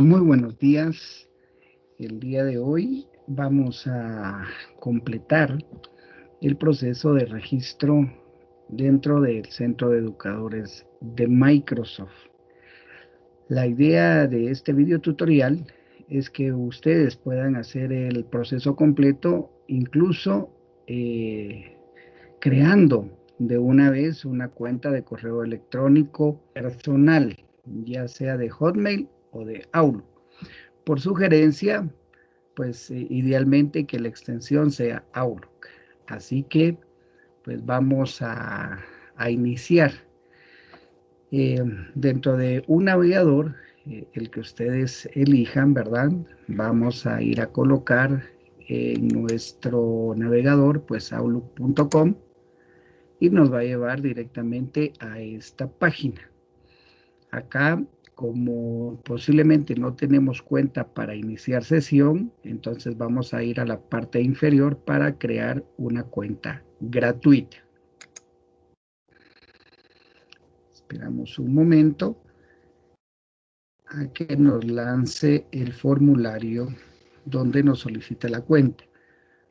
Muy buenos días. El día de hoy vamos a completar el proceso de registro dentro del Centro de Educadores de Microsoft. La idea de este video tutorial es que ustedes puedan hacer el proceso completo, incluso eh, creando de una vez una cuenta de correo electrónico personal, ya sea de Hotmail o de Outlook. Por sugerencia, pues eh, idealmente que la extensión sea Outlook. Así que, pues vamos a, iniciar. Eh, dentro de un navegador, eh, el que ustedes elijan, ¿verdad? Vamos a ir a colocar en nuestro navegador, pues outlook.com y nos va a llevar directamente a esta página. Acá, como posiblemente no tenemos cuenta para iniciar sesión, entonces vamos a ir a la parte inferior para crear una cuenta gratuita. Esperamos un momento a que nos lance el formulario donde nos solicita la cuenta.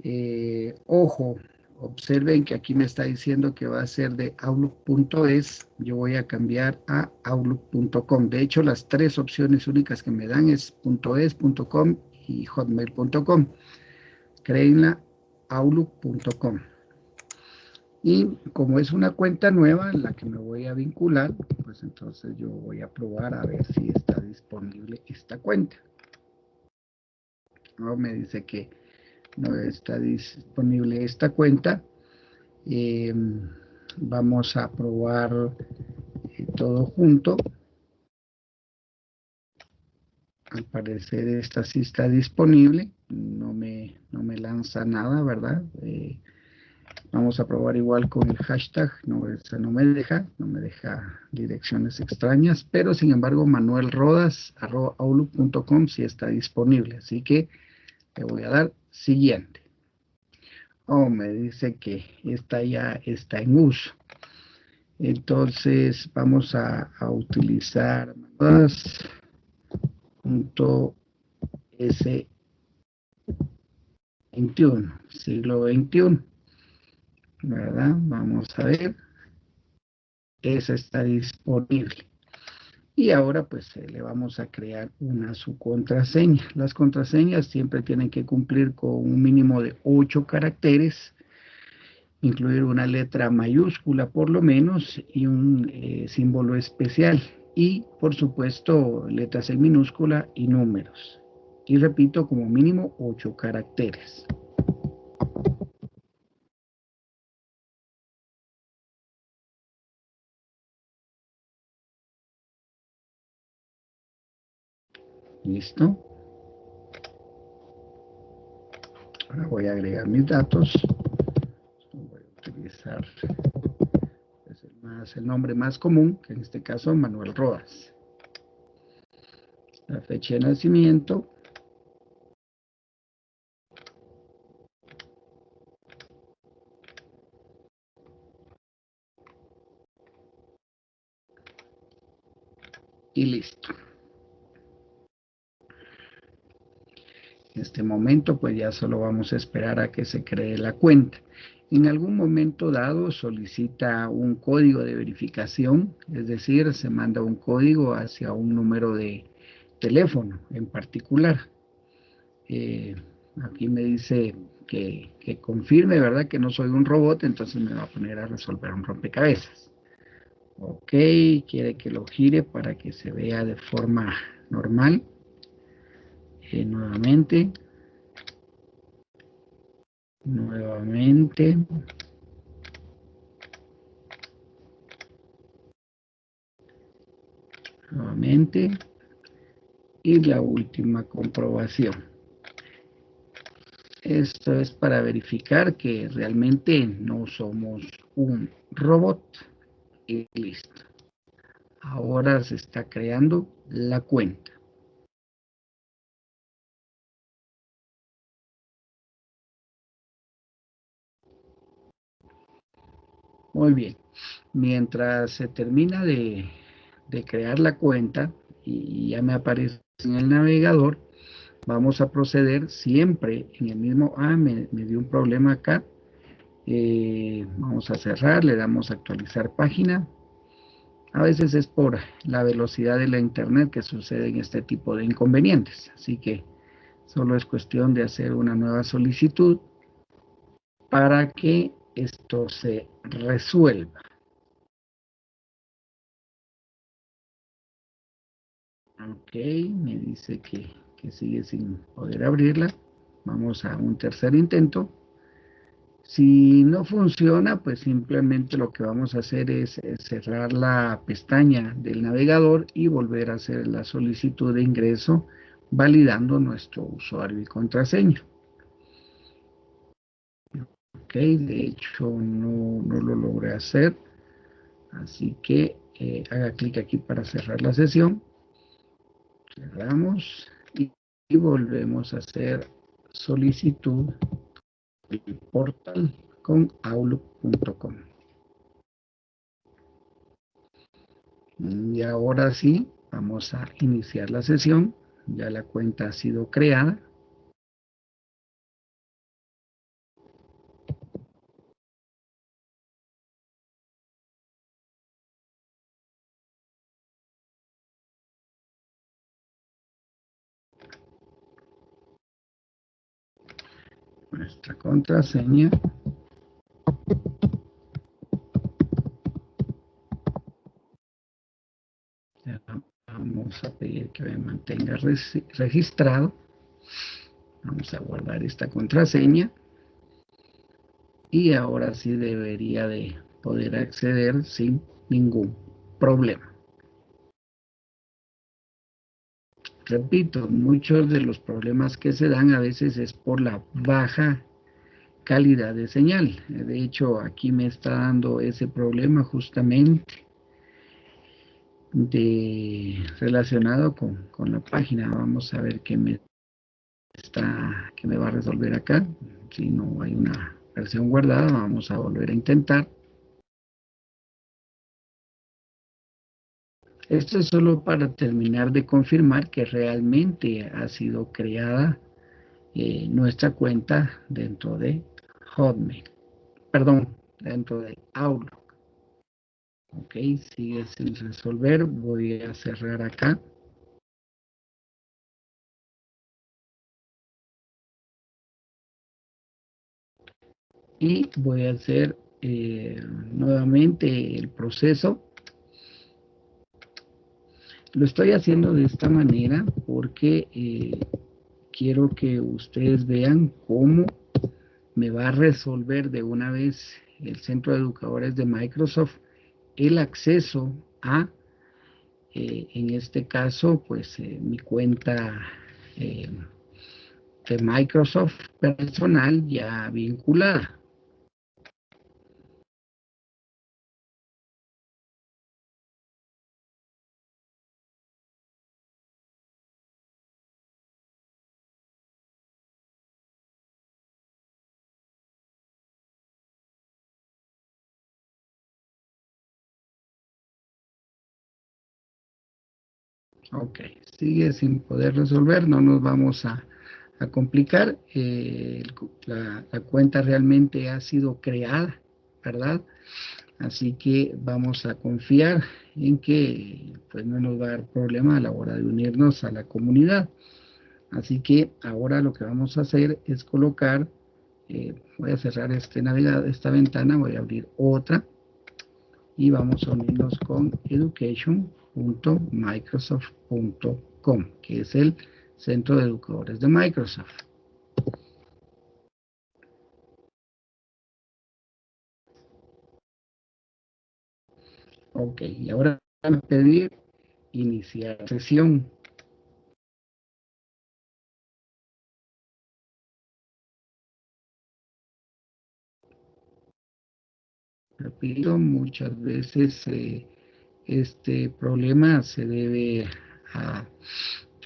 Eh, ojo, observen que aquí me está diciendo que va a ser de outlook.es, yo voy a cambiar a outlook.com. De hecho, las tres opciones únicas que me dan es .es, .com y hotmail.com. Créenla outlook.com. Y como es una cuenta nueva en la que me voy a vincular, pues entonces yo voy a probar a ver si está disponible esta cuenta. No, me dice que no está disponible esta cuenta. Eh, vamos a probar eh, todo junto. Al parecer esta sí está disponible. No me, no me lanza nada, ¿verdad? Eh, vamos a probar igual con el hashtag. No, no me deja, no me deja direcciones extrañas. Pero sin embargo, Manuel Rodas, sí está disponible. Así que le voy a dar siguiente. Oh, me dice que esta ya está en uso. Entonces vamos a, utilizar punto S21, siglo XXI. ¿Verdad? Vamos a ver. Esa está disponible y ahora pues eh, le vamos a crear una su contraseña. Las contraseñas siempre tienen que cumplir con un mínimo de 8 caracteres, incluir una letra mayúscula por lo menos y un eh, símbolo especial y por supuesto letras en minúscula y números. Y repito, como mínimo 8 caracteres. Listo. Ahora voy a agregar mis datos. Voy a utilizar pues, el, más, el nombre más común, que en este caso Manuel Rodas. La fecha de nacimiento. Y listo. En este momento, pues ya solo vamos a esperar a que se cree la cuenta. En algún momento dado solicita un código de verificación, es decir, se manda un código hacia un número de teléfono en particular. Eh, aquí me dice que, que, confirme, ¿verdad? Que no soy un robot, entonces me va a poner a resolver un rompecabezas. Ok, quiere que lo gire para que se vea de forma normal. Eh, nuevamente. Nuevamente. Nuevamente. Y la última comprobación. Esto es para verificar que realmente no somos un robot. Y listo. Ahora se está creando la cuenta. Muy bien. Mientras se termina de, crear la cuenta y ya me aparece en el navegador, vamos a proceder siempre en el mismo, ah, me, dio un problema acá, eh, vamos a cerrar, le damos a actualizar página, a veces es por la velocidad de la internet que sucede en este tipo de inconvenientes, así que solo es cuestión de hacer una nueva solicitud para que esto se resuelva. Ok, me dice que, sigue sin poder abrirla. Vamos a un tercer intento. Si no funciona, pues simplemente lo que vamos a hacer es, cerrar la pestaña del navegador y volver a hacer la solicitud de ingreso validando nuestro usuario y contraseña. Ok, de hecho no, lo logré hacer. Así que eh, haga clic aquí para cerrar la sesión cerramos y, volvemos a hacer solicitud del portal con outlook.com. Y ahora sí, vamos a iniciar la sesión. Ya la cuenta ha sido creada. Nuestra contraseña. vamos a pedir que me mantenga registrado. Vamos a guardar esta contraseña. Y ahora sí debería de poder acceder sin ningún problema. Repito, muchos de los problemas que se dan a veces es por la baja calidad de señal. De hecho, aquí me está dando ese problema justamente de, relacionado con, con la página. Vamos a ver qué me está, qué me va a resolver acá. Si no hay una versión guardada, vamos a volver a intentar. Esto es solo para terminar de confirmar que realmente ha sido creada eh, nuestra cuenta dentro de Hotmail. Perdón, dentro de Outlook. Ok, sigue sin resolver. Voy a cerrar acá. Y voy a hacer eh, nuevamente el proceso lo estoy haciendo de esta manera porque eh, quiero que ustedes vean cómo me va a resolver de una vez el Centro de Educadores de Microsoft el acceso a, eh, en este caso, pues eh, mi cuenta de Microsoft personal ya vinculada. Ok, sigue sin poder resolver, no nos vamos a, complicar. Eh, la, cuenta realmente ha sido creada, ¿verdad? Así que vamos a confiar en que pues, no nos va a dar problema a la hora de unirnos a la comunidad. Así que ahora lo que vamos a hacer es colocar, eh, voy a cerrar este navegador, esta ventana, voy a abrir otra y vamos a unirnos con Education Microsoft.com, que es el Centro de Educadores de Microsoft. Ok, y ahora a pedir iniciar sesión. Repito, muchas veces eh, este problema se debe a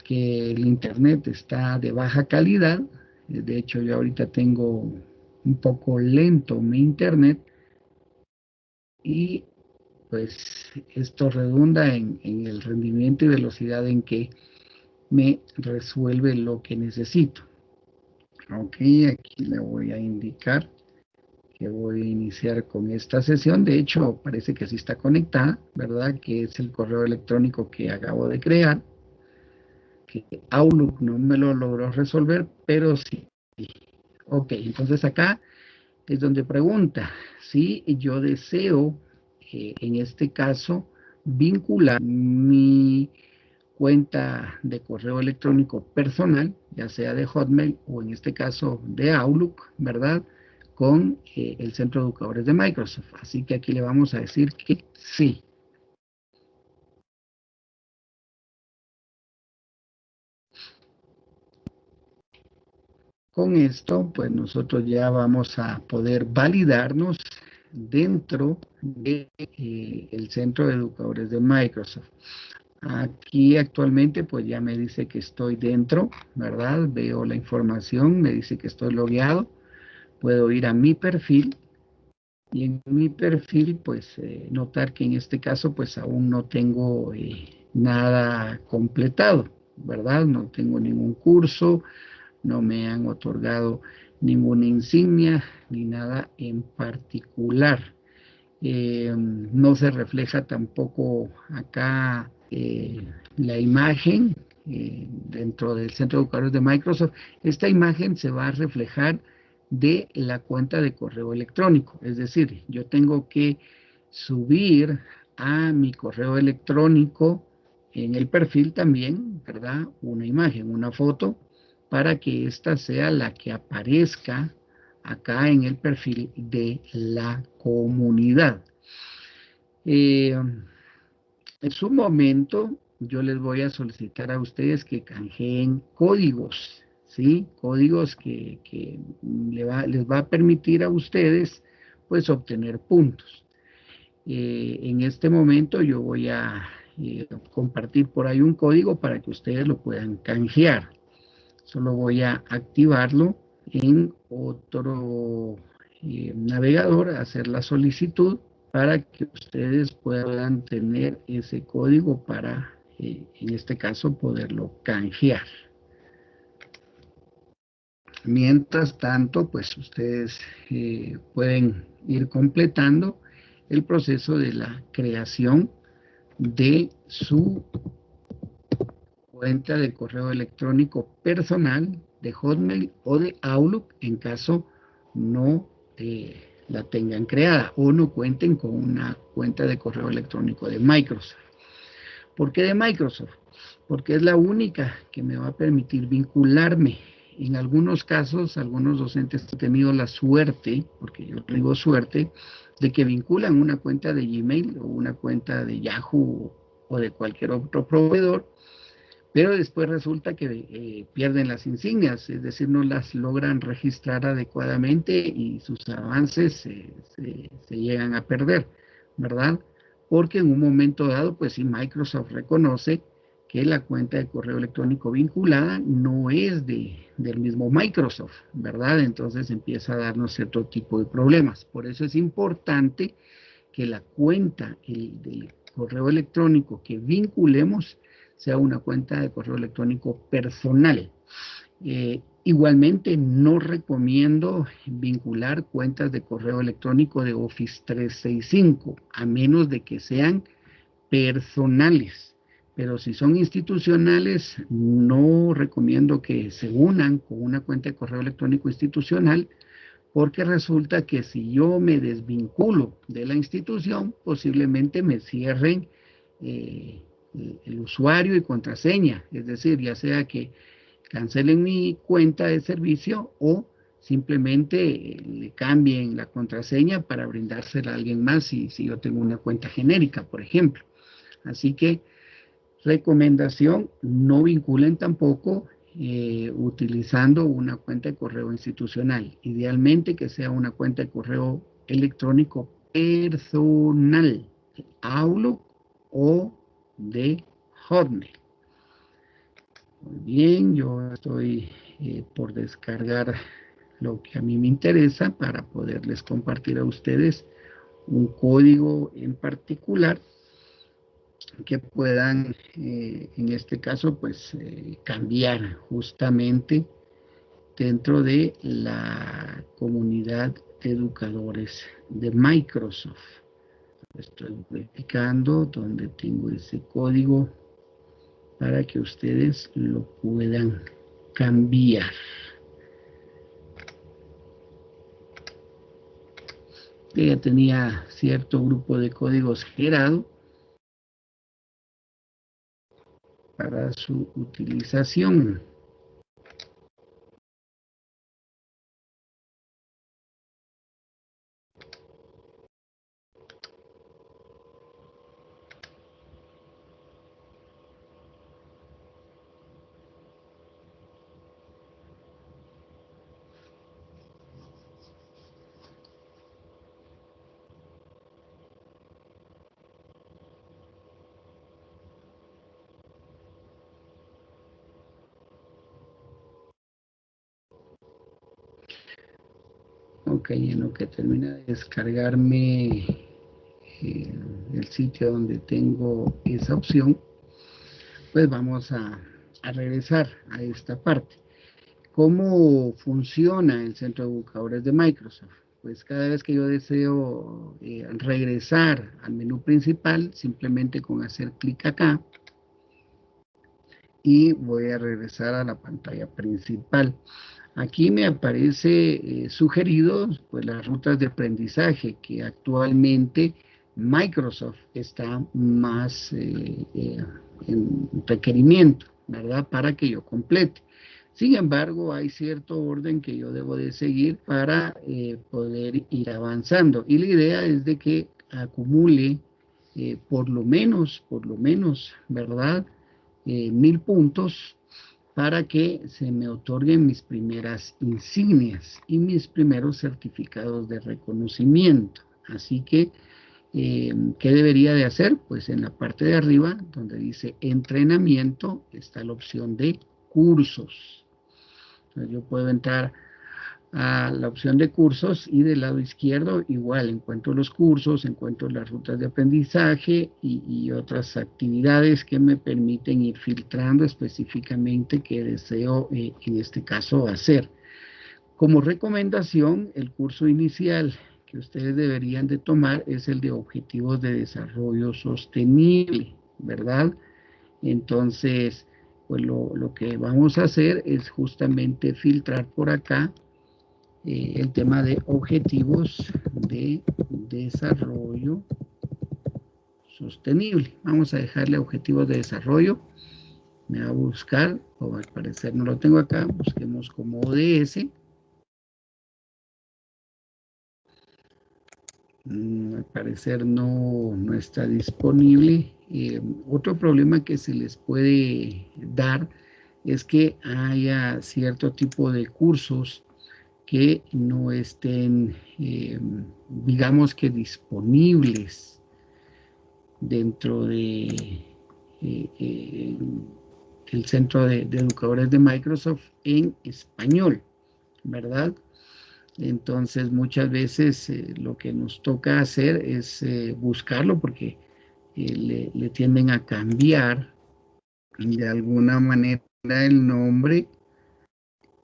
que el internet está de baja calidad. De hecho, yo ahorita tengo un poco lento mi internet y pues esto redunda en, el rendimiento y velocidad en que me resuelve lo que necesito. Ok, aquí le voy a indicar que voy a iniciar con esta sesión. De hecho, parece que sí está conectada, ¿verdad? Que es el correo electrónico que acabo de crear. Que Outlook no me lo logró resolver, pero sí. Ok, entonces acá es donde pregunta si yo deseo, eh, en este caso, vincular mi cuenta de correo electrónico personal, ya sea de Hotmail o en este caso de Outlook, ¿verdad? Con eh, el centro de educadores de Microsoft. Así que aquí le vamos a decir que sí. Con esto, pues nosotros ya vamos a poder validarnos dentro del de, eh, centro de educadores de Microsoft. Aquí actualmente pues ya me dice que estoy dentro, ¿verdad? Veo la información, me dice que estoy logueado. Puedo ir a mi perfil y en mi perfil pues eh, notar que en este caso pues aún no tengo eh, nada completado, ¿verdad? No tengo ningún curso, no me han otorgado ninguna insignia ni nada en particular. Eh, no se refleja tampoco acá la imagen dentro del centro de educadores de Microsoft, esta imagen se va a reflejar de la cuenta de correo electrónico. Es decir, yo tengo que subir a mi correo electrónico en el perfil también, ¿verdad? Una imagen, una foto, para que esta sea la que aparezca acá en el perfil de la comunidad. Eh, en su momento, yo les voy a solicitar a ustedes que canjeen códigos, ¿sí? Códigos que, les va a permitir a ustedes, pues, obtener puntos. Eh, en este momento yo voy a eh, compartir por ahí un código para que ustedes lo puedan canjear. Solo voy a activarlo en otro eh, navegador, hacer la solicitud para que ustedes puedan tener ese código para, en este caso, poderlo canjear. Mientras tanto, pues ustedes eh, pueden ir completando el proceso de la creación de su cuenta de correo electrónico personal de Hotmail o de Outlook en caso no eh, la tengan creada o no cuenten con una cuenta de correo electrónico de Microsoft. ¿Por qué de Microsoft? Porque es la única que me va a permitir vincularme. En algunos casos, algunos docentes han tenido la suerte, porque yo tengo suerte, de que vinculan una cuenta de Gmail o una cuenta de Yahoo o de cualquier otro proveedor pero después resulta que eh, pierden las insignias, es decir, no las logran registrar adecuadamente y sus avances se, llegan a perder, ¿verdad? Porque en un momento dado, pues si Microsoft reconoce que la cuenta de correo electrónico vinculada no es de, del mismo Microsoft, ¿verdad? Entonces empieza a darnos cierto tipo de problemas. Por eso es importante que la cuenta el, del correo electrónico que vinculemos sea una cuenta de correo electrónico personal. Eh, igualmente, no recomiendo vincular cuentas de correo electrónico de Office 365, a menos de que sean personales. Pero si son institucionales, no recomiendo que se unan con una cuenta de correo electrónico institucional, porque resulta que si yo me desvinculo de la institución, posiblemente me cierren eh, el usuario y contraseña, es decir, ya sea que cancelen mi cuenta de servicio o simplemente le cambien la contraseña para brindársela a alguien más si, si yo tengo una cuenta genérica, por ejemplo. Así que, recomendación, no vinculen tampoco eh, utilizando una cuenta de correo institucional. Idealmente que sea una cuenta de correo electrónico personal, Outlook o de Hotmail. Muy bien, yo estoy eh, por descargar lo que a mí me interesa para poderles compartir a ustedes un código en particular que puedan, eh, en este caso, pues eh, cambiar justamente dentro de la comunidad de educadores de Microsoft. Estoy verificando donde tengo ese código para que ustedes lo puedan cambiar. Ya tenía cierto grupo de códigos generado para su utilización. Ok, en lo que termina de descargarme el sitio donde tengo esa opción, pues vamos a, regresar a esta parte. ¿Cómo funciona el centro de buscadores de Microsoft? Pues cada vez que yo deseo eh, regresar al menú principal, simplemente con hacer clic acá, y voy a regresar a la pantalla principal. Aquí me aparece eh, sugerido pues, las rutas de aprendizaje que actualmente Microsoft está más eh, eh, en requerimiento, ¿verdad? Para que yo complete. Sin embargo, hay cierto orden que yo debo de seguir para poder ir avanzando. Y la idea es de que acumule por lo menos, por lo menos, ¿verdad? mil puntos para que se me otorguen mis primeras insignias y mis primeros certificados de reconocimiento. Así que, eh, ¿qué debería de hacer? Pues en la parte de arriba, donde dice entrenamiento, está la opción de cursos. Entonces yo puedo entrar a la opción de cursos y del lado izquierdo igual encuentro los cursos, encuentro las rutas de aprendizaje y, otras actividades que me permiten ir filtrando específicamente qué deseo eh, en este caso hacer. Como recomendación, el curso inicial que ustedes deberían de tomar es el de objetivos de desarrollo sostenible, ¿verdad? Entonces, pues lo, lo que vamos a hacer es justamente filtrar por acá eh, el tema de objetivos de desarrollo sostenible. Vamos a dejarle objetivos de desarrollo. Me va a buscar, o al parecer no lo tengo acá, busquemos como ODS. Mm, al parecer no, no está disponible. Eh, otro problema que se les puede dar es que haya cierto tipo de cursos que no estén, eh, digamos que disponibles dentro de eh, eh, el centro de, educadores de Microsoft en español, ¿verdad? Entonces muchas veces lo que nos toca hacer es buscarlo porque le, le tienden a cambiar de alguna manera el nombre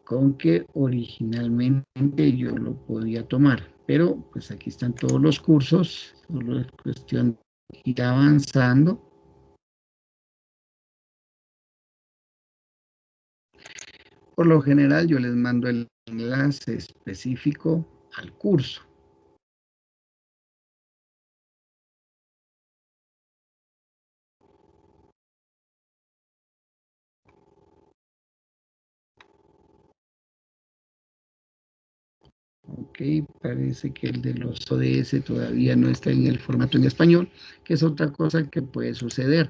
con que originalmente yo lo podía tomar. Pero pues aquí están todos los cursos, solo es cuestión de ir avanzando. Por lo general yo les mando el enlace específico al curso. Ok, parece que el de los ODS todavía no está en el formato en español, que es otra cosa que puede suceder.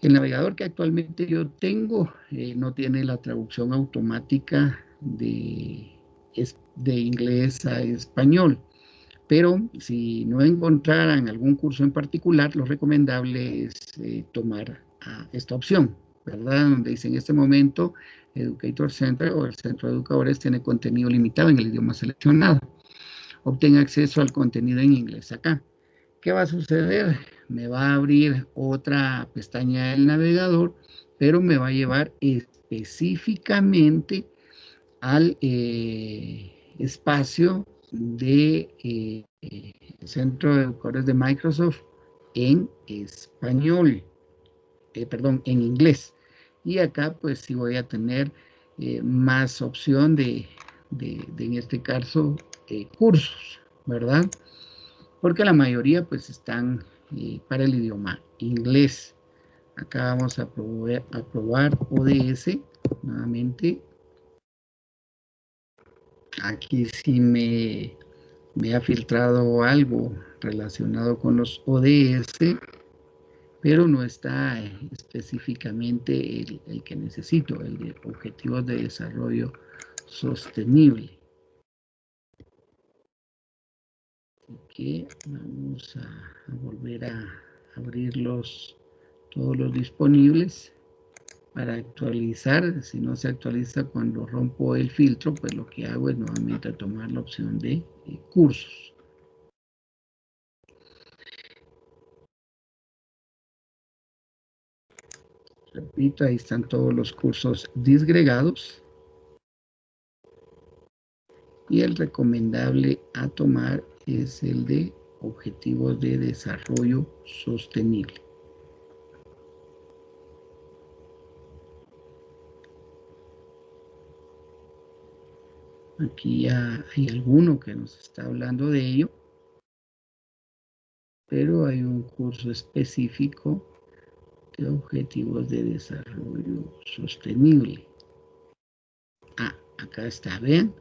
El navegador que actualmente yo tengo eh, no tiene la traducción automática de, de inglés a español. Pero si no encontraran algún curso en particular, lo recomendable es eh, tomar ah, esta opción, ¿verdad? Donde dice en este momento Educator Center o el Centro de Educadores tiene contenido limitado en el idioma seleccionado. Obtenga acceso al contenido en inglés acá. ¿Qué va a suceder? me va a abrir otra pestaña del navegador, pero me va a llevar específicamente al eh, espacio de eh, Centro de Educadores de Microsoft en español, eh, perdón, en inglés. Y acá pues sí voy a tener más opción de, en este caso, cursos, ¿verdad? Porque la mayoría pues están para el idioma inglés. Acá vamos a probar, a probar ODS nuevamente aquí sí me, me ha filtrado algo relacionado con los ODS, pero no está específicamente el, que necesito, el de Objetivos de Desarrollo Sostenible. Así que vamos a, volver a abrirlos todos los disponibles para actualizar, si no se actualiza cuando rompo el filtro, pues lo que hago es nuevamente tomar la opción de eh, cursos. Repito, ahí están todos los cursos disgregados. Y el recomendable a tomar es el de Objetivos de Desarrollo Sostenible. Aquí ya hay alguno que nos está hablando de ello. Pero hay un curso específico objetivos de desarrollo sostenible. Ah, acá está, vean.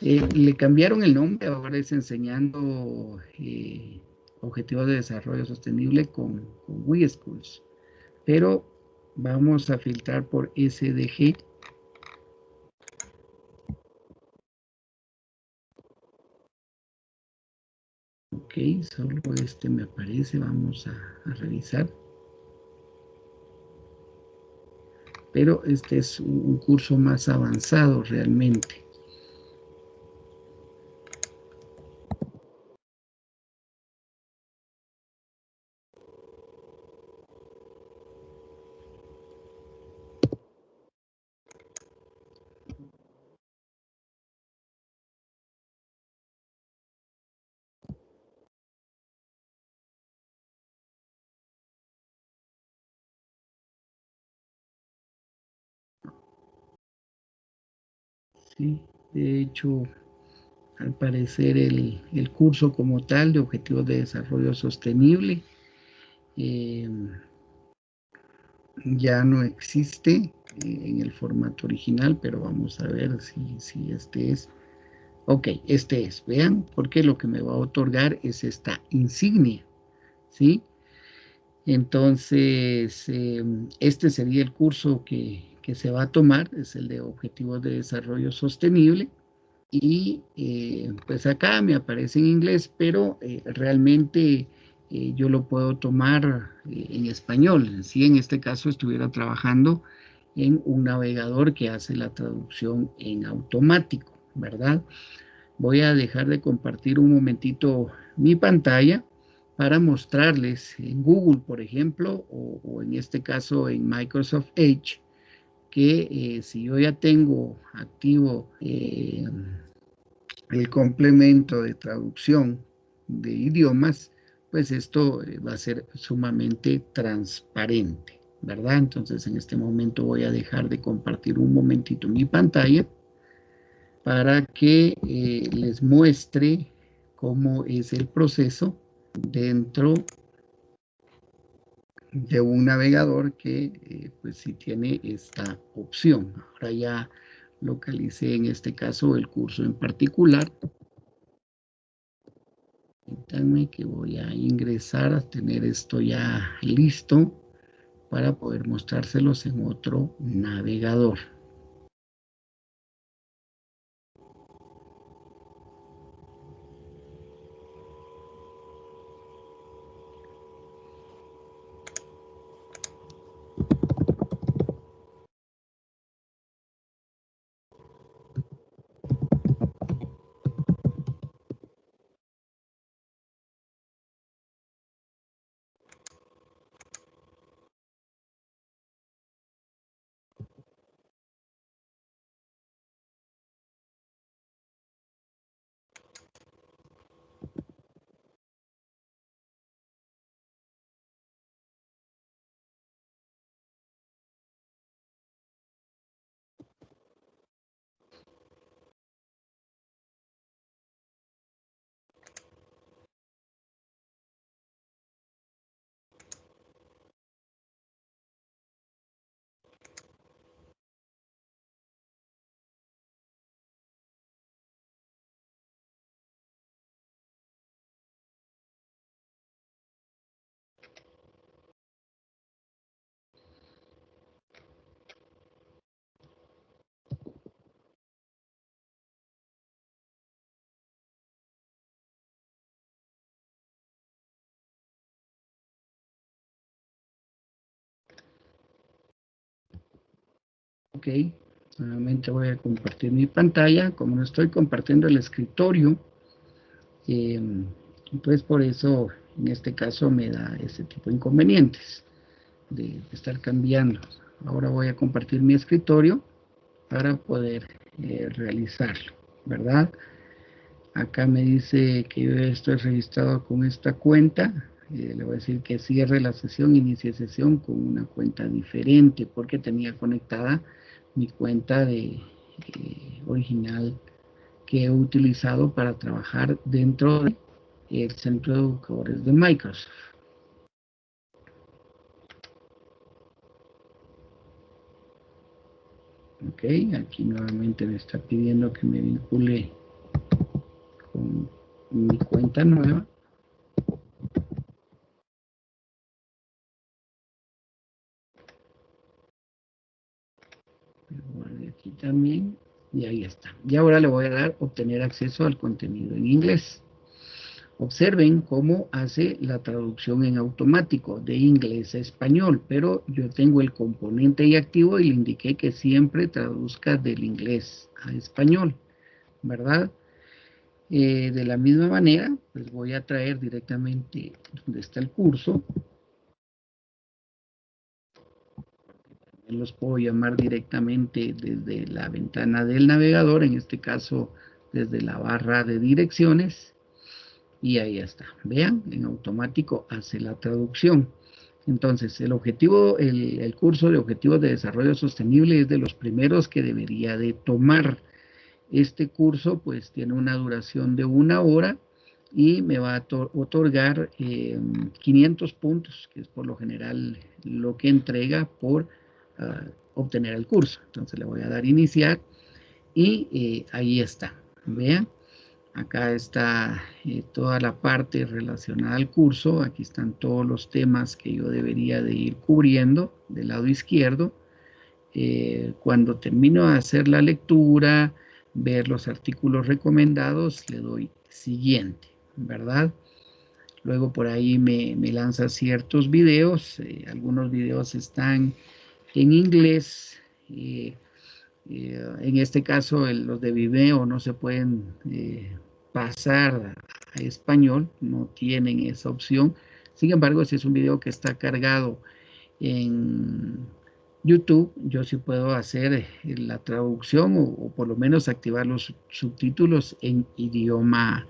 Eh, le cambiaron el nombre, ahora es enseñando eh, objetivos de desarrollo sostenible con, con WeSchools. Pero vamos a filtrar por SDG Ok, solo este me aparece, vamos a, revisar. Pero este es un curso más avanzado realmente. De hecho, al parecer el, curso como tal de Objetivos de Desarrollo Sostenible eh, ya no existe eh, en el formato original, pero vamos a ver si, este es. Ok, este es, vean, porque lo que me va a otorgar es esta insignia, ¿sí? Entonces, eh, este sería el curso que, que se va a tomar, es el de Objetivos de Desarrollo Sostenible, y eh, pues acá me aparece en inglés, pero eh, realmente eh, yo lo puedo tomar en español, si en este caso estuviera trabajando en un navegador que hace la traducción en automático, ¿verdad? Voy a dejar de compartir un momentito mi pantalla para mostrarles en Google, por ejemplo, o, o en este caso en Microsoft Edge, que eh, si yo ya tengo activo eh, el complemento de traducción de idiomas, pues esto eh, va a ser sumamente transparente, ¿verdad? Entonces en este momento voy a dejar de compartir un momentito mi pantalla para que les muestre cómo es el proceso dentro de un navegador que eh, pues sí tiene esta opción. Ahora ya localicé en este caso el curso en particular. Permítanme que voy a ingresar a tener esto ya listo para poder mostrárselos en otro navegador. Ok, nuevamente voy a compartir mi pantalla. Como no estoy compartiendo el escritorio, eh, pues por eso en este caso me da ese tipo de inconvenientes de, estar cambiando. Ahora voy a compartir mi escritorio para poder eh, realizarlo, ¿verdad? Acá me dice que yo estoy registrado con esta cuenta. Eh, le voy a decir que cierre la sesión, inicie sesión con una cuenta diferente porque tenía conectada mi cuenta de eh, original que he utilizado para trabajar dentro del centro de educadores de Microsoft. Ok, aquí nuevamente me está pidiendo que me vincule con mi cuenta nueva. aquí también y ahí está. Y ahora le voy a dar obtener acceso al contenido en inglés. Observen cómo hace la traducción en automático de inglés a español, pero yo tengo el componente y activo y le indiqué que siempre traduzca del inglés a español, ¿verdad? Eh, de la misma manera, pues voy a traer directamente donde está el curso. Los puedo llamar directamente desde la ventana del navegador, en este caso desde la barra de direcciones y ahí está. Vean, en automático hace la traducción. Entonces, el objetivo, el, curso de objetivos de desarrollo sostenible es de los primeros que debería de tomar. Este curso, pues, tiene una duración de una hora y me va a otorgar 500 eh, puntos, que es por lo general lo que entrega por obtener el curso. Entonces, le voy a dar iniciar y eh, ahí está. Vean, Acá está eh, toda la parte relacionada al curso. Aquí están todos los temas que yo debería de ir cubriendo del lado izquierdo. Eh, cuando termino de hacer la lectura, ver los artículos recomendados, le doy siguiente, ¿verdad? Luego por ahí me, lanza ciertos videos. Algunos videos están en inglés. en este caso, los de Vimeo no se pueden pasar a español, no tienen esa opción. Sin embargo, si es un video que está cargado en YouTube, yo sí puedo hacer eh, la traducción o, por lo menos activar los subtítulos en idioma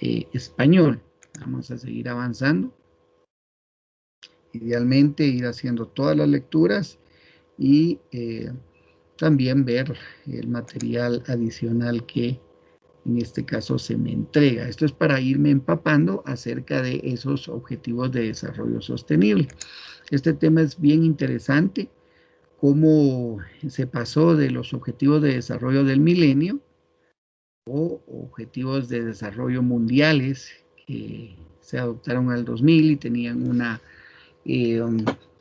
eh, español. Vamos a seguir avanzando. Idealmente ir haciendo todas las lecturas y eh, también ver el material adicional que en este caso se me entrega. Esto es para irme empapando acerca de esos objetivos de desarrollo sostenible. Este tema es bien interesante, cómo se pasó de los objetivos de desarrollo del milenio o objetivos de desarrollo mundiales que se adoptaron al 2000 y tenían una eh,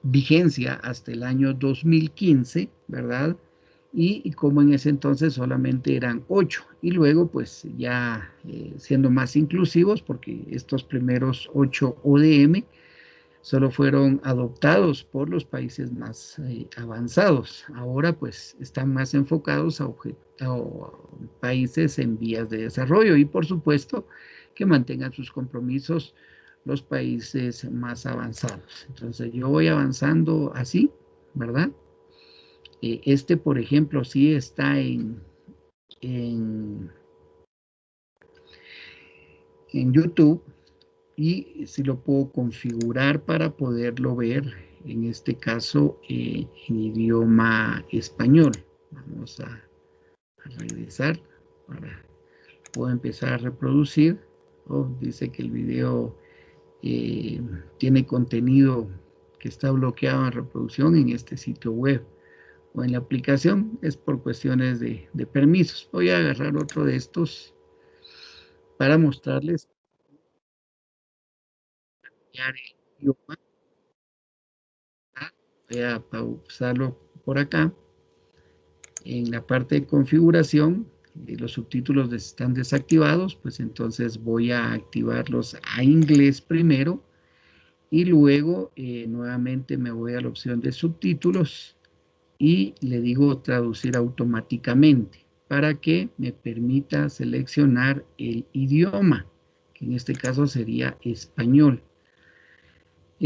vigencia hasta el año 2015, ¿verdad? y, como en ese entonces solamente eran ocho y luego pues ya eh, siendo más inclusivos porque estos primeros ocho ODM solo fueron adoptados por los países más eh, avanzados. Ahora pues están más enfocados a, a, países en vías de desarrollo y por supuesto que mantengan sus compromisos los países más avanzados. Entonces yo voy avanzando así, ¿verdad? Eh, este, por ejemplo, sí está en, en, YouTube y si lo puedo configurar para poderlo ver, en este caso, eh, en idioma español. Vamos a, regresar para puedo empezar a reproducir. Oh, dice que el video eh, tiene contenido que está bloqueado en reproducción en este sitio web o en la aplicación es por cuestiones de, permisos. Voy a agarrar otro de estos para mostrarles. Voy a pausarlo por acá. En la parte de configuración, eh, los subtítulos están desactivados, pues entonces voy a activarlos a inglés primero y luego eh, nuevamente me voy a la opción de subtítulos y le digo traducir automáticamente para que me permita seleccionar el idioma, que en este caso sería español.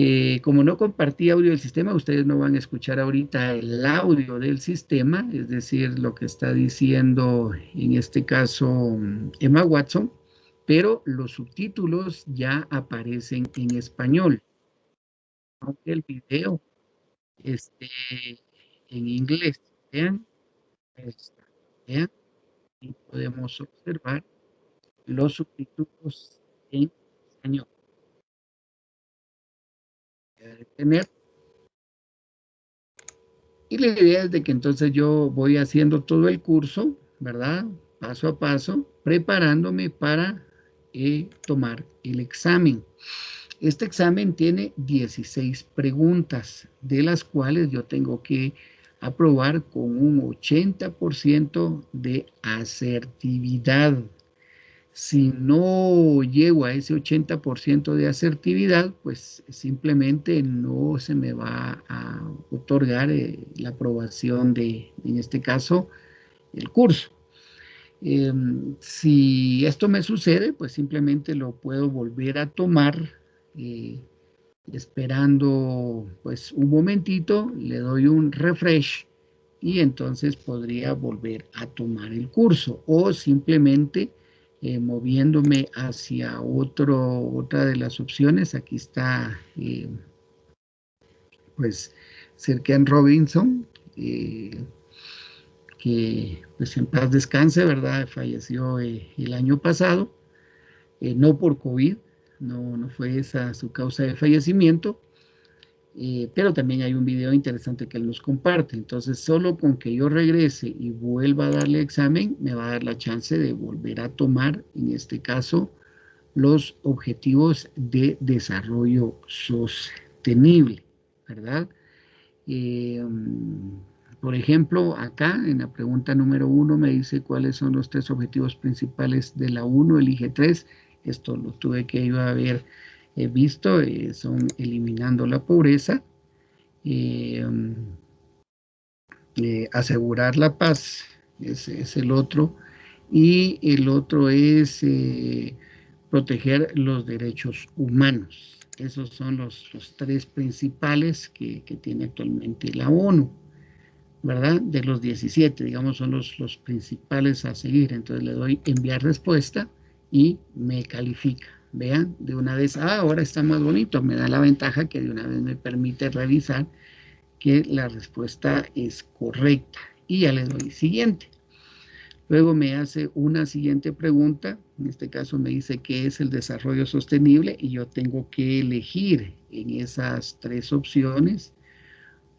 Eh, como no compartí audio del sistema, ustedes no van a escuchar ahorita el audio del sistema, es decir, lo que está diciendo en este caso Emma Watson, pero los subtítulos ya aparecen en español. Aunque el video esté en inglés. Vean, vean, y podemos observar los subtítulos en español. Y la idea es de que entonces yo voy haciendo todo el curso, ¿verdad? Paso a paso, preparándome para eh, tomar el examen. Este examen tiene 16 preguntas, de las cuales yo tengo que aprobar con un 80% de asertividad. Si no llego a ese 80% de asertividad, pues simplemente no se me va a otorgar eh, la aprobación de, en este caso, el curso. Em, si esto me sucede, pues simplemente lo puedo volver a tomar eh, esperando pues un momentito, le doy un refresh y entonces podría volver a tomar el curso o simplemente eh, moviéndome hacia otro, otra de las opciones, aquí está eh, pues en Robinson, eh, que pues en paz descanse, ¿verdad? Falleció el año pasado, no por COVID, no, no fue esa su causa de fallecimiento, eh, pero también hay un video interesante que él nos comparte. Entonces, solo con que yo regrese y vuelva a darle examen, me va a dar la chance de volver a tomar, en este caso, los objetivos de desarrollo sostenible, ¿verdad? Eh, por ejemplo, acá en la pregunta número uno me dice cuáles son los tres objetivos principales de la 1, elige tres. Esto lo tuve que yo haber eh, visto, eh, son eliminando la pobreza, eh, asegurar la paz, ese es el otro, y el otro es proteger los derechos humanos. Esos son los, tres principales que, tiene actualmente la ONU, ¿verdad? De los 17, digamos, son los, los principales a seguir. Entonces le doy enviar respuesta y me califica. Vean, de una vez, ah, ahora está más bonito, me da la ventaja que de una vez me permite revisar que la respuesta es correcta. Y ya le doy siguiente. Luego me hace una siguiente pregunta, en este caso me dice qué es el desarrollo sostenible y yo tengo que elegir en esas tres opciones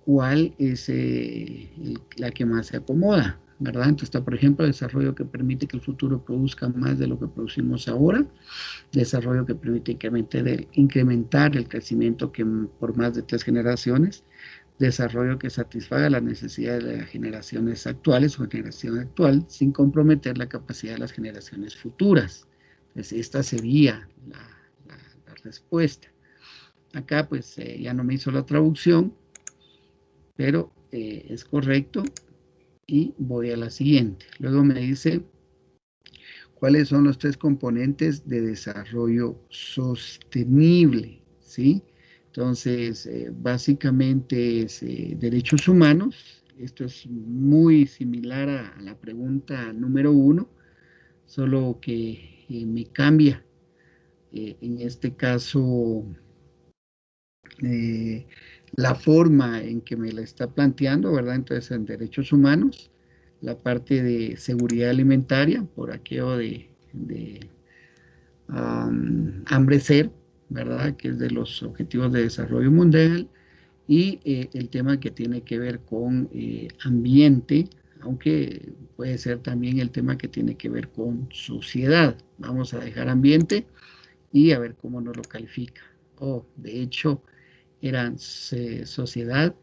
cuál es eh, la que más se acomoda. ¿Verdad? Entonces está, por ejemplo, desarrollo que permite que el futuro produzca más de lo que producimos ahora, desarrollo que permite incrementar el, crecimiento que por más de tres generaciones, desarrollo que satisfaga las necesidades de las generaciones actuales o generación actual sin comprometer la capacidad de las generaciones futuras. Entonces, esta sería la, respuesta. Acá, pues, eh, ya no me hizo la traducción, pero eh, es correcto y voy a la siguiente. Luego me dice cuáles son los tres componentes de desarrollo sostenible, ¿sí? Entonces, eh, básicamente es eh, derechos humanos. Esto es muy similar a, la pregunta número uno, solo que eh, me cambia. en este caso, la forma en que me la está planteando, ¿verdad? Entonces, en derechos humanos, la parte de seguridad alimentaria, por aquello de, de hambre ser, ¿verdad? Que es de los objetivos de desarrollo mundial, y eh, el tema que tiene que ver con eh, ambiente, aunque puede ser también el tema que tiene que ver con sociedad. Vamos a dejar ambiente y a ver cómo nos lo califica. Oh, de hecho, eran sociedad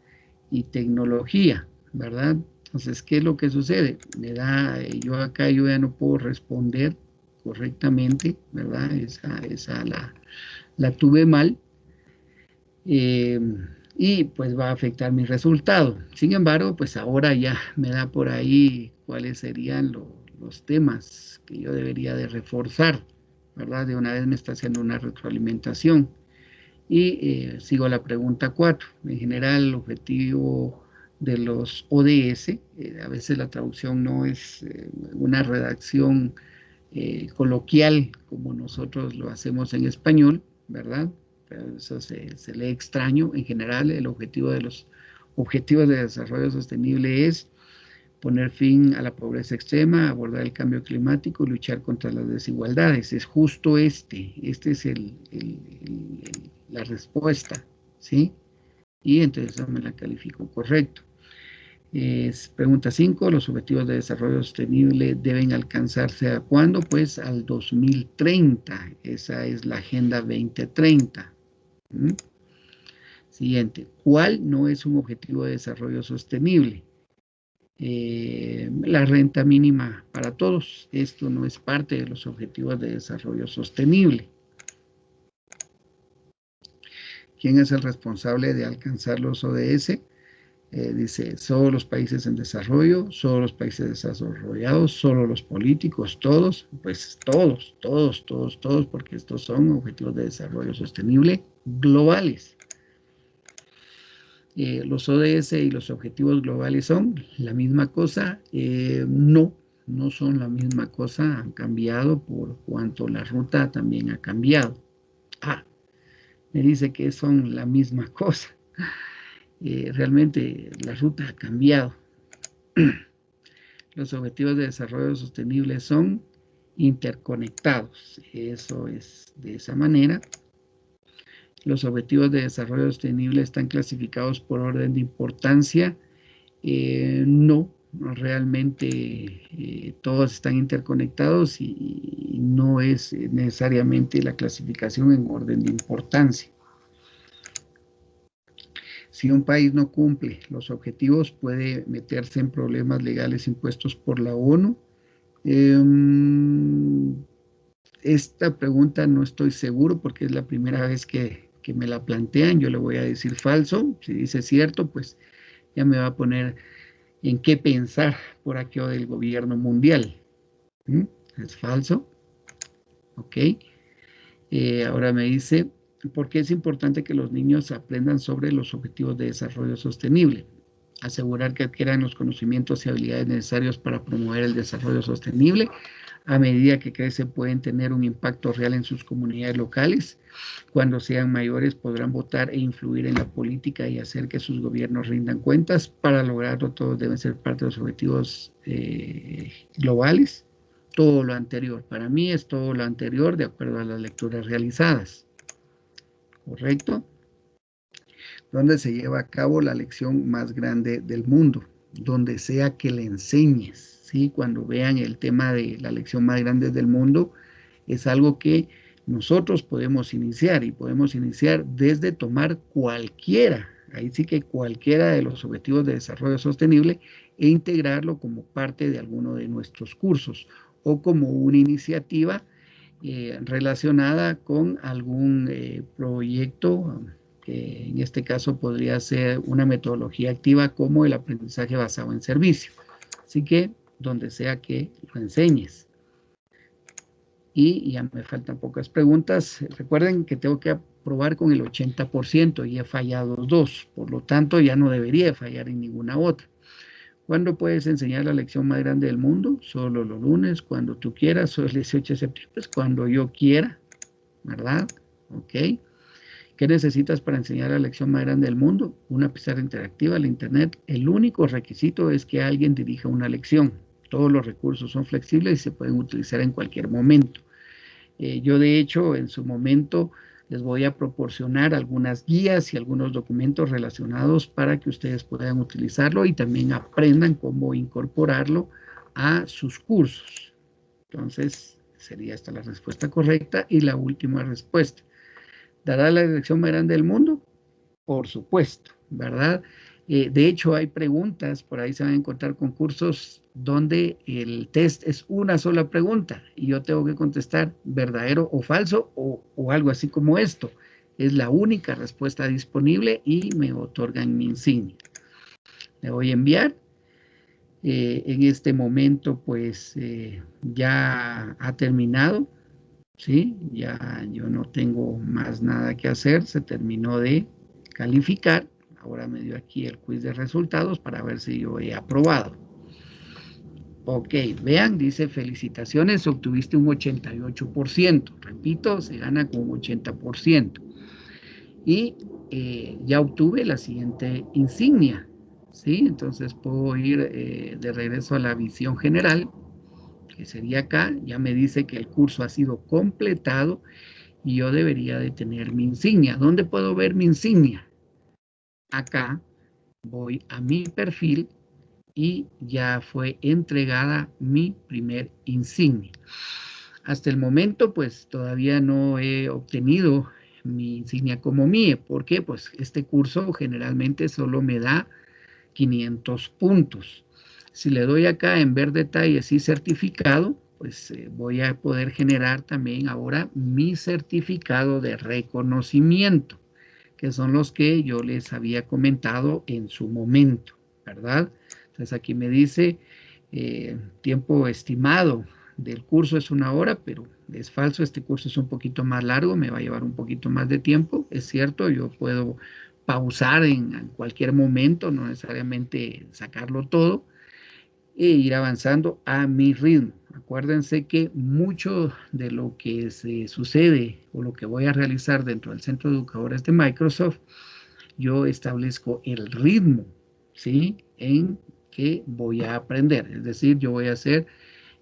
y tecnología, ¿verdad? Entonces, ¿qué es lo que sucede? Me da, eh, yo acá yo ya no puedo responder correctamente, ¿verdad? Esa, esa la, la tuve mal. Eh, y pues va a afectar mi resultado. Sin embargo, pues ahora ya me da por ahí cuáles serían los temas que yo debería de reforzar, ¿verdad? De una vez me está haciendo una retroalimentación. Y eh, sigo la pregunta 4. En general, el objetivo de los ODS, eh, a veces la traducción no es eh, una redacción coloquial como nosotros lo hacemos en español, ¿verdad? eso se, lee extraño. En general, el objetivo de los objetivos de desarrollo sostenible es poner fin a la pobreza extrema, abordar el cambio climático y luchar contra las desigualdades. Es justo este, este es el, la respuesta, ¿sí? Y entonces me la califico correcto. Es, pregunta 5, los objetivos de desarrollo sostenible deben alcanzarse a cuándo? Pues al 2030, esa es la Agenda 2030. ¿Mm? Siguiente, ¿cuál no es un objetivo de desarrollo sostenible? Eh, la renta mínima para todos. Esto no es parte de los objetivos de desarrollo sostenible. ¿Quién es el responsable de alcanzar los ODS? Eh, dice, solo los países en desarrollo, solo los países desarrollados, solo los políticos, todos, pues todos, todos, todos, todos, porque estos son objetivos de desarrollo sostenible globales. Eh, los ODS y los objetivos globales son la misma cosa, eh, no, no son la misma cosa, han cambiado por cuanto la ruta también ha cambiado. Me dice que son la misma cosa. Eh, realmente la ruta ha cambiado. Los objetivos de desarrollo sostenible son interconectados. Eso es de esa manera. Los objetivos de desarrollo sostenible están clasificados por orden de importancia. Eh, no, realmente eh, todos están interconectados y no es necesariamente la clasificación en orden de importancia. Si un país no cumple los objetivos, puede meterse en problemas legales impuestos por la ONU. Em, esta pregunta no estoy seguro porque es la primera vez que, me la plantean. Yo le voy a decir falso. Si dice cierto, pues ya me va a poner en qué pensar por aquello del gobierno mundial. ¿Mm? Es falso. Ok. Eh, ahora me dice, porque es importante que los niños aprendan sobre los objetivos de desarrollo sostenible. Asegurar que adquieran los conocimientos y habilidades necesarios para promover el desarrollo sostenible. A medida que crecen pueden tener un impacto real en sus comunidades locales. Cuando sean mayores podrán votar e influir en la política y hacer que sus gobiernos rindan cuentas. Para lograrlo todos deben ser parte de los objetivos eh, globales. Todo lo anterior. Para mí es todo lo anterior de acuerdo a las lecturas realizadas. ¿correcto? Donde se lleva a cabo la lección más grande del mundo, donde sea que le enseñes, ¿sí? Cuando vean el tema de la lección más grande del mundo, es algo que nosotros podemos iniciar y podemos iniciar desde tomar cualquiera, ahí sí que cualquiera de los objetivos de desarrollo sostenible e integrarlo como parte de alguno de nuestros cursos o como una iniciativa eh, relacionada con algún eh, proyecto, que en este caso podría ser una metodología activa como el aprendizaje basado en servicio. Así que donde sea que lo enseñes. Y ya me faltan pocas preguntas. Recuerden que tengo que aprobar con el 80% y he fallado dos. Por lo tanto, ya no debería fallar en ninguna otra. ¿Cuándo puedes enseñar la lección más grande del mundo? Solo los lunes, cuando tú quieras, solo el 18 de septiembre, cuando yo quiera, ¿verdad? ¿Ok? ¿Qué necesitas para enseñar la lección más grande del mundo? Una pizarra interactiva, el internet. El único requisito es que alguien dirija una lección. Todos los recursos son flexibles y se pueden utilizar en cualquier momento. Eh, yo, de hecho, en su momento les voy a proporcionar algunas guías y algunos documentos relacionados para que ustedes puedan utilizarlo y también aprendan cómo incorporarlo a sus cursos. Entonces, sería esta la respuesta correcta y la última respuesta. ¿Dará la dirección más grande del mundo? Por supuesto, ¿verdad? Eh, de hecho, hay preguntas, por ahí se van a encontrar concursos donde el test es una sola pregunta y yo tengo que contestar verdadero o falso o, algo así como esto. es la única respuesta disponible y me otorgan mi insignia. Le voy a enviar. Eh, en este momento, pues, eh, ya ha terminado. ¿Sí? Ya yo no tengo más nada que hacer. Se terminó de calificar. Ahora me dio aquí el quiz de resultados para ver si yo he aprobado. Ok, vean, dice felicitaciones, obtuviste un 88%. Repito, se gana con un 80% y eh, ya obtuve la siguiente insignia, ¿sí? Entonces puedo ir eh, de regreso a la visión general, que sería acá, ya me dice que el curso ha sido completado y yo debería de tener mi insignia. ¿Dónde puedo ver mi insignia? Acá voy a mi perfil y ya fue entregada mi primer insignia. Hasta el momento, pues todavía no he obtenido mi insignia como MIE. ¿Por qué? Pues este curso generalmente solo me da 500 puntos. Si le doy acá en ver detalles y certificado, pues eh, voy a poder generar también ahora mi certificado de reconocimiento, que son los que yo les había comentado en su momento, ¿verdad? Entonces aquí me dice eh, tiempo estimado del curso es una hora, pero es falso, este curso es un poquito más largo, me va a llevar un poquito más de tiempo, es cierto, yo puedo pausar en, cualquier momento, no necesariamente sacarlo todo, e ir avanzando a mi ritmo. Acuérdense que mucho de lo que se sucede o lo que voy a realizar dentro del Centro de Educadores de Microsoft, yo establezco el ritmo, ¿sí? En que voy a aprender. Es decir, yo voy a hacer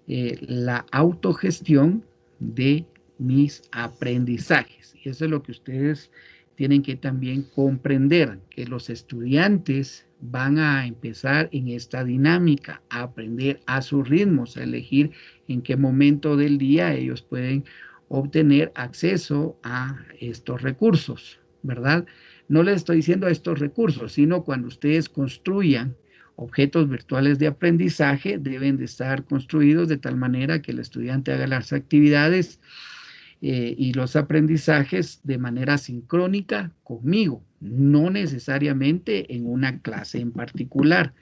eh, la autogestión de mis aprendizajes. Y eso es lo que ustedes tienen que también comprender, que los estudiantes van a empezar en esta dinámica, a aprender a sus ritmos, a elegir en qué momento del día ellos pueden obtener acceso a estos recursos, ¿verdad? No les estoy diciendo estos recursos, sino cuando ustedes construyan objetos virtuales de aprendizaje deben de estar construidos de tal manera que el estudiante haga las actividades eh, y los aprendizajes de manera sincrónica conmigo, no necesariamente en una clase en particular.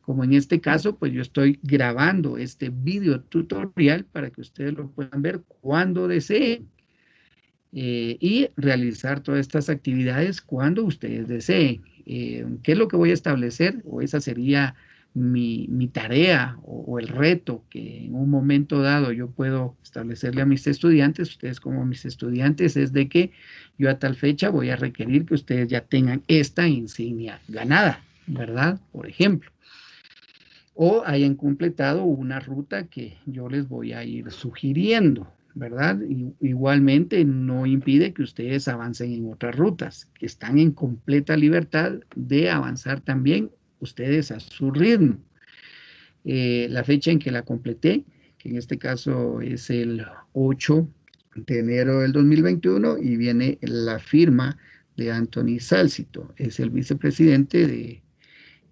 Como en este caso, pues yo estoy grabando este video tutorial para que ustedes lo puedan ver cuando deseen. Eh, y realizar todas estas actividades cuando ustedes deseen. Eh, qué es lo que voy a establecer, o esa sería mi, tarea o, el reto que en un momento dado yo puedo establecerle a mis estudiantes, ustedes como mis estudiantes, es de que yo a tal fecha voy a requerir que ustedes ya tengan esta insignia ganada, ¿verdad? Por ejemplo. O hayan completado una ruta que yo les voy a ir sugiriendo, ¿verdad? igualmente no impide que ustedes avancen en otras rutas, que están en completa libertad de avanzar también ustedes a su ritmo. Eh, la fecha en que la completé, que en este caso es el 8 de enero del 2021 y viene la firma de Anthony Salcito, es el vicepresidente de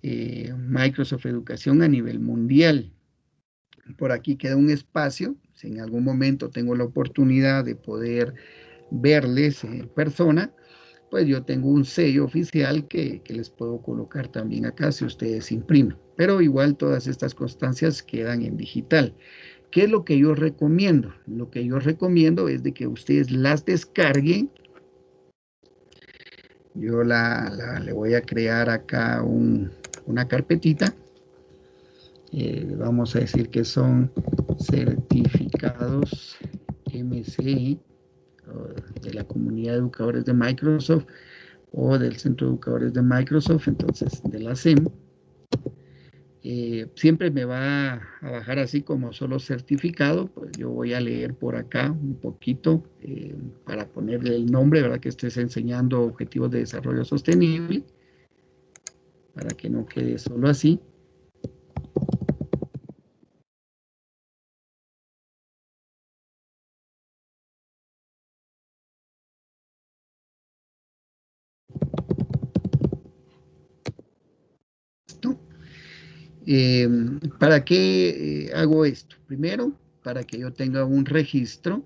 eh, Microsoft Educación a nivel mundial. Por aquí queda un espacio si en algún momento tengo la oportunidad de poder verles en persona, pues yo tengo un sello oficial que, les puedo colocar también acá si ustedes imprimen. Pero igual todas estas constancias quedan en digital. ¿Qué es lo que yo recomiendo? Lo que yo recomiendo es de que ustedes las descarguen. Yo la, le voy a crear acá una carpetita eh, vamos a decir que son certificados MCI de la comunidad de educadores de Microsoft o del Centro de Educadores de Microsoft, entonces de la SEM. Eh, siempre me va a bajar así como solo certificado, pues yo voy a leer por acá un poquito eh, para ponerle el nombre, ¿verdad? Que estés enseñando objetivos de desarrollo sostenible, para que no quede solo así. Eh, ¿Para qué eh, hago esto? Primero, para que yo tenga un registro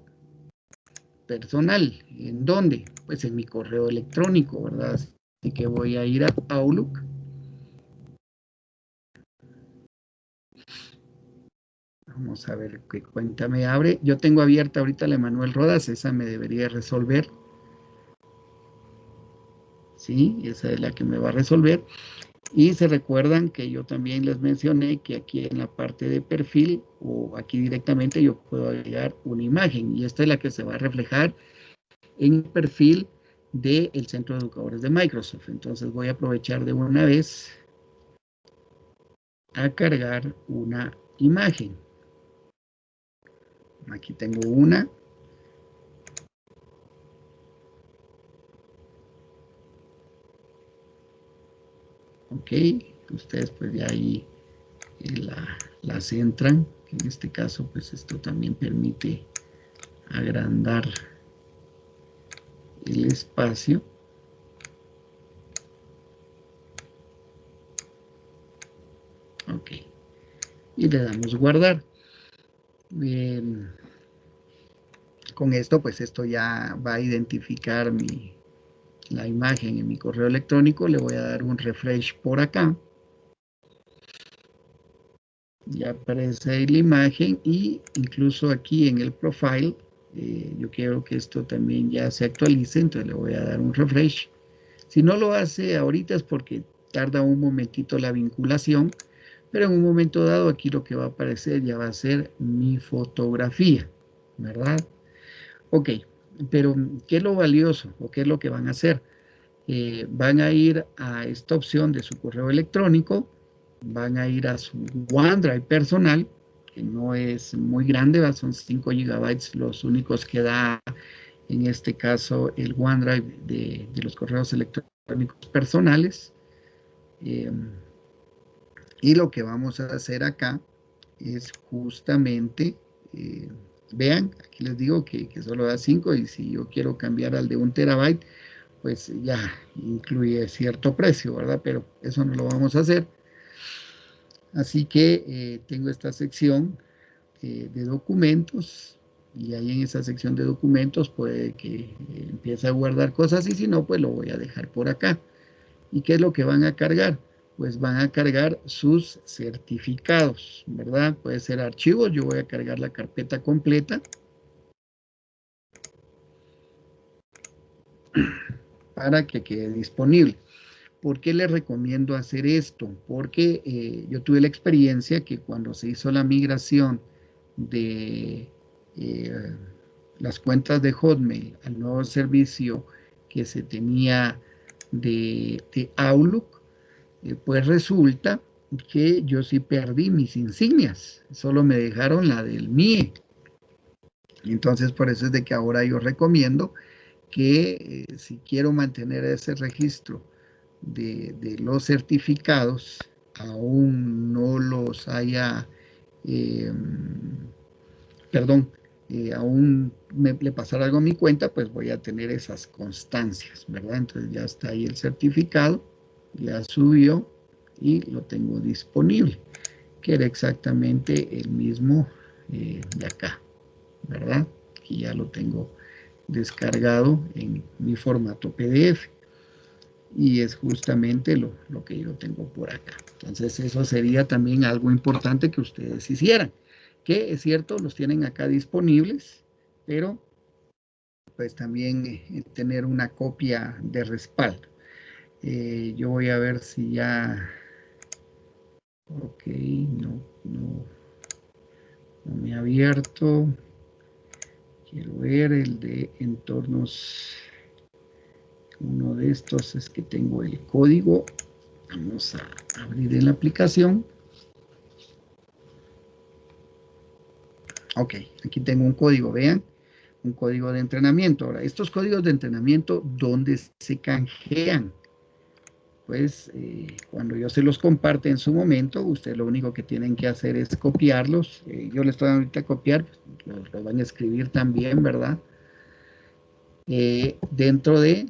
personal. ¿En dónde? Pues en mi correo electrónico, ¿verdad? Así que voy a ir a Outlook. Vamos a ver qué cuenta me abre. Yo tengo abierta ahorita la Emanuel Rodas, esa me debería resolver. Sí, esa es la que me va a resolver. Y se recuerdan que yo también les mencioné que aquí en la parte de perfil o aquí directamente yo puedo agregar una imagen y esta es la que se va a reflejar en el perfil del Centro de Educadores de Microsoft. Entonces voy a aprovechar de una vez a cargar una imagen. Aquí tengo una. Ok, ustedes pues ya ahí eh, la, la centran. En este caso pues esto también permite agrandar el espacio. Ok. Y le damos guardar. Bien. Con esto, pues esto ya va a identificar mi, la imagen en mi correo electrónico. Le voy a dar un refresh por acá. Ya aparece ahí la imagen y incluso aquí en el profile, eh, yo quiero que esto también ya se actualice, entonces le voy a dar un refresh. Si no lo hace ahorita es porque tarda un momentito la vinculación, pero en un momento dado aquí lo que va a aparecer ya va a ser mi fotografía, ¿verdad? Ok, pero ¿qué es lo valioso o qué es lo que van a hacer? Eh, van a ir a esta opción de su correo electrónico, van a ir a su OneDrive personal, que no es muy grande, son 5 gigabytes los únicos que da en este caso el OneDrive de, los correos electrónicos personales. Eh, y lo que vamos a hacer acá es justamente, eh, vean, aquí les digo que, solo da 5 y si yo quiero cambiar al de un terabyte, pues ya incluye cierto precio, ¿verdad? Pero eso no lo vamos a hacer. Así que eh, tengo esta sección eh, de documentos y ahí en esa sección de documentos puede que empiece a guardar cosas y si no, pues lo voy a dejar por acá. ¿Y qué es lo que van a cargar? Pues van a cargar sus certificados, ¿verdad? Puede ser archivos, yo voy a cargar la carpeta completa. para que quede disponible. ¿Por qué les recomiendo hacer esto? Porque eh, yo tuve la experiencia que cuando se hizo la migración de eh, las cuentas de Hotmail al nuevo servicio que se tenía de, de Outlook, pues resulta que yo sí perdí mis insignias, solo me dejaron la del MIE. Entonces por eso es de que ahora yo recomiendo que eh, si quiero mantener ese registro de, los certificados, aún no los haya, em, perdón, eh, aún me, le pasara algo a mi cuenta, pues voy a tener esas constancias, ¿verdad? Entonces ya está ahí el certificado ya subió y lo tengo disponible, que era exactamente el mismo eh, de acá, ¿verdad? Y ya lo tengo descargado en mi formato PDF. Y es justamente lo, lo que yo tengo por acá. Entonces eso sería también algo importante que ustedes hicieran. Que es cierto, los tienen acá disponibles, pero pues también eh, tener una copia de respaldo. Eh, yo voy a ver si ya... Ok, no, no, no me ha abierto. Quiero ver el de entornos. Uno de estos es que tengo el código. Vamos a abrir en la aplicación. Ok, aquí tengo un código, vean, un código de entrenamiento. Ahora, estos códigos de entrenamiento, ¿dónde se canjean? Pues eh, cuando yo se los comparte en su momento, ustedes lo único que tienen que hacer es copiarlos. Eh, yo les estoy ahorita a copiar, pues, los, van a escribir también, ¿verdad? Eh, dentro de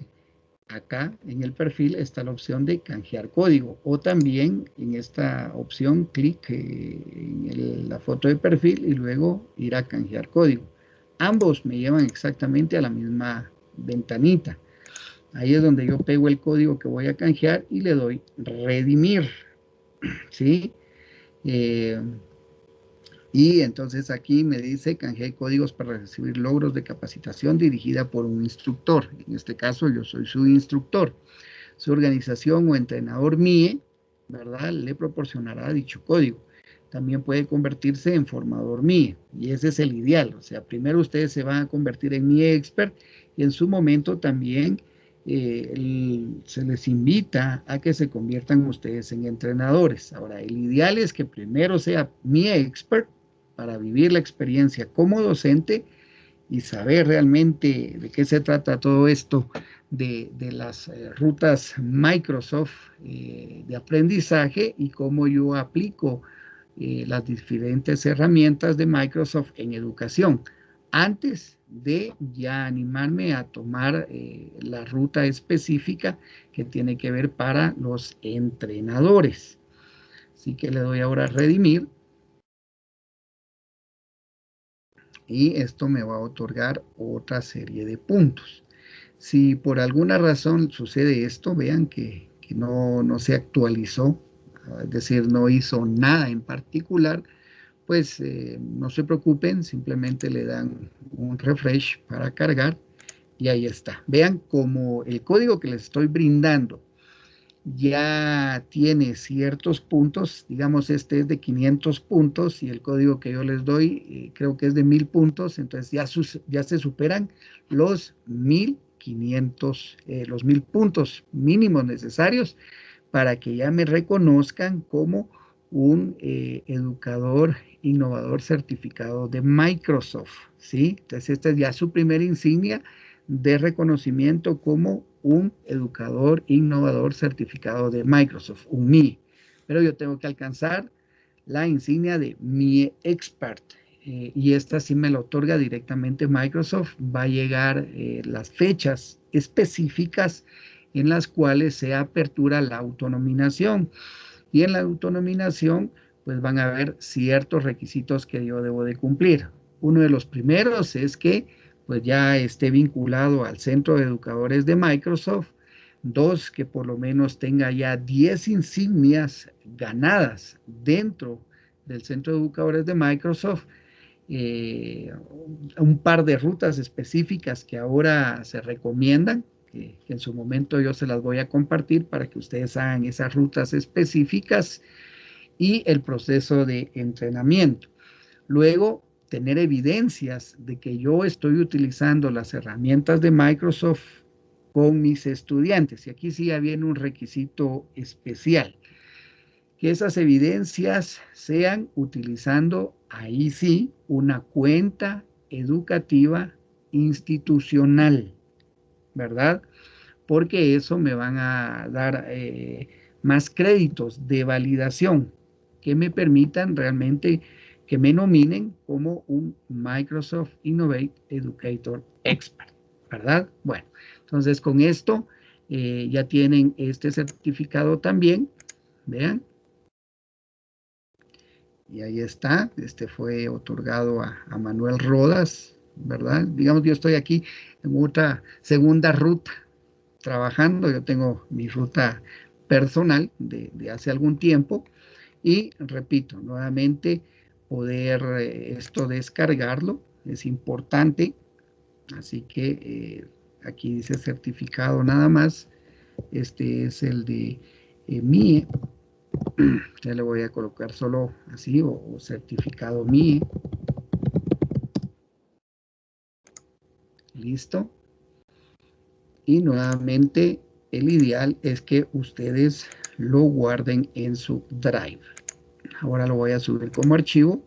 acá en el perfil está la opción de canjear código o también en esta opción clic en la foto de perfil y luego ir a canjear código. ambos me llevan exactamente a la misma ventanita. Ahí es donde yo pego el código que voy a canjear y le doy redimir, ¿sí? Eh, y entonces aquí me dice canjear códigos para recibir logros de capacitación dirigida por un instructor. En este caso yo soy su instructor. Su organización o entrenador MIE, ¿verdad? Le proporcionará dicho código. También puede convertirse en formador MIE y ese es el ideal. O sea, primero ustedes se van a convertir en MIE expert y en su momento también eh, se les invita a que se conviertan ustedes en entrenadores. Ahora, el ideal es que primero sea mi expert para vivir la experiencia como docente y saber realmente de qué se trata todo esto de, las eh, rutas Microsoft eh, de aprendizaje y cómo yo aplico las diferentes herramientas de Microsoft en educación. Antes de ya animarme a tomar eh, la ruta específica que tiene que ver para los entrenadores. Así que le doy ahora a redimir. Y esto me va a otorgar otra serie de puntos. Si por alguna razón sucede esto, vean que, que no, no se actualizó, es decir, no hizo nada en particular, pues eh, no se preocupen, simplemente le dan un refresh para cargar y ahí está. Vean como el código que les estoy brindando ya tiene ciertos puntos, digamos este es de 500 puntos y el código que yo les doy eh, creo que es de 1000 puntos, entonces ya, ya se superan los 1500, eh, los 1000 puntos mínimos necesarios para que ya me reconozcan como un educador innovador certificado de Microsoft, ¿sí? Entonces esta es ya su primera insignia de reconocimiento como un educador innovador certificado de Microsoft, un MI. Pero yo tengo que alcanzar la insignia de Mi Expert. Eh, y esta sí me lo otorga directamente Microsoft. Va a llegar eh, las fechas específicas en las cuales se apertura la autonominación. Y en la autonominación pues van a haber ciertos requisitos que yo debo de cumplir. Uno de los primeros es que pues ya esté vinculado al Centro de Educadores de Microsoft. Dos, que por lo menos tenga ya 10 insignias ganadas dentro del Centro de Educadores de Microsoft. Eh, un par de rutas específicas que ahora se recomiendan, que en su momento yo se las voy a compartir para que ustedes hagan esas rutas específicas y el proceso de entrenamiento. Luego, tener evidencias de que yo estoy utilizando las herramientas de Microsoft con mis estudiantes. Y aquí sí viene un requisito especial. Que esas evidencias sean utilizando, ahí sí, una cuenta educativa institucional, ¿verdad? Porque eso me van a dar eh, más créditos de validación que me permitan realmente que me nominen como un Microsoft Innovate Educator Expert, ¿verdad? Bueno, entonces con esto eh, ya tienen este certificado también, vean. Y ahí está, este fue otorgado a, Manuel Rodas, ¿verdad? Digamos, yo estoy aquí en otra segunda ruta trabajando, yo tengo mi ruta personal de hace algún tiempo, y repito, nuevamente, poder eh, esto descargarlo es importante. Así que eh, aquí dice certificado nada más. Este es el de eh, MIE. Ya le voy a colocar solo así o, o certificado MIE. Listo. Y nuevamente el ideal es que ustedes lo guarden en su drive. Ahora lo voy a subir como archivo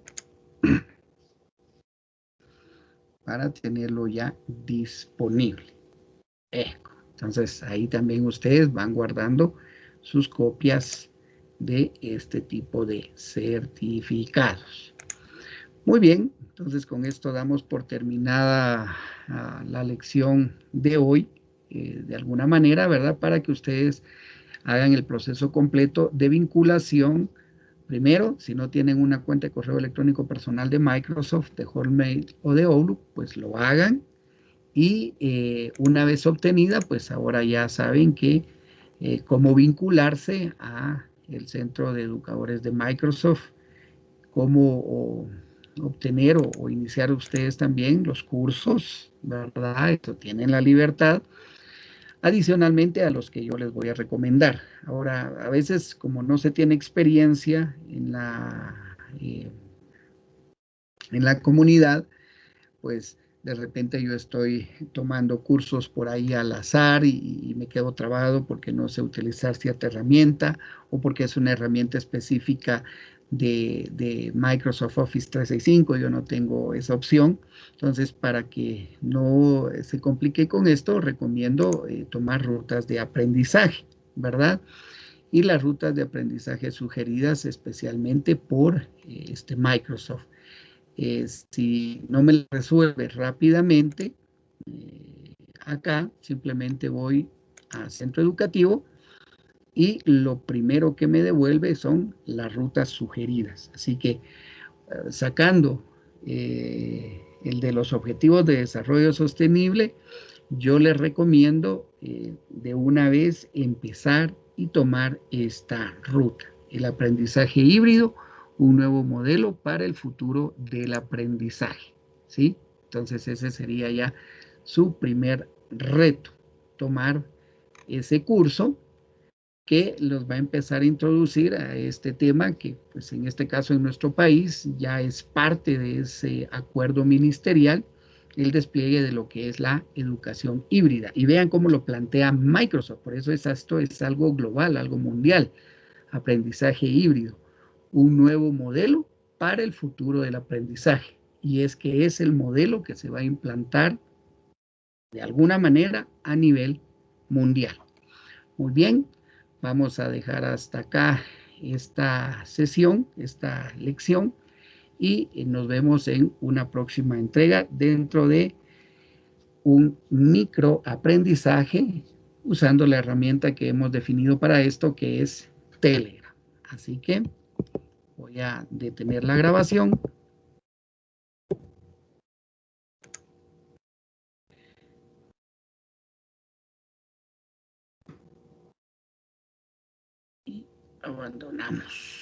para tenerlo ya disponible. Entonces ahí también ustedes van guardando sus copias de este tipo de certificados. Muy bien, entonces con esto damos por terminada ah, la lección de hoy, eh, de alguna manera, ¿verdad? Para que ustedes hagan el proceso completo de vinculación primero, si no tienen una cuenta de correo electrónico personal de Microsoft, de Hotmail o de Outlook, pues lo hagan. Y eh, una vez obtenida, pues ahora ya saben que eh, cómo vincularse a el centro de educadores de Microsoft, cómo obtener o, iniciar ustedes también los cursos, ¿verdad? Esto tienen la libertad adicionalmente a los que yo les voy a recomendar. Ahora, a veces como no se tiene experiencia en la, eh, en la comunidad, pues de repente yo estoy tomando cursos por ahí al azar y, me quedo trabado porque no sé utilizar cierta herramienta o porque es una herramienta específica de, Microsoft Office 365, yo no tengo esa opción. Entonces, para que no se complique con esto, recomiendo eh, tomar rutas de aprendizaje, ¿verdad? Y las rutas de aprendizaje sugeridas especialmente por eh, este Microsoft. Eh, si no me resuelve rápidamente, acá simplemente voy a centro educativo y lo primero que me devuelve son las rutas sugeridas. Así que eh, sacando eh, el de los objetivos de desarrollo sostenible, yo les recomiendo eh, de una vez empezar y tomar esta ruta. El aprendizaje híbrido, un nuevo modelo para el futuro del aprendizaje. ¿sí? Entonces ese sería ya su primer reto, tomar ese curso que los va a empezar a introducir a este tema que pues en este caso en nuestro país ya es parte de ese acuerdo ministerial el despliegue de lo que es la educación híbrida. Y vean cómo lo plantea Microsoft, por eso es, esto es algo global, algo mundial, aprendizaje híbrido, un nuevo modelo para el futuro del aprendizaje. Y es que es el modelo que se va a implantar de alguna manera a nivel mundial. Muy bien, Vamos a dejar hasta acá esta sesión, esta lección, y nos vemos en una próxima entrega dentro de un micro aprendizaje usando la herramienta que hemos definido para esto, que es Telegram. Así que voy a detener la grabación. Abandonamos.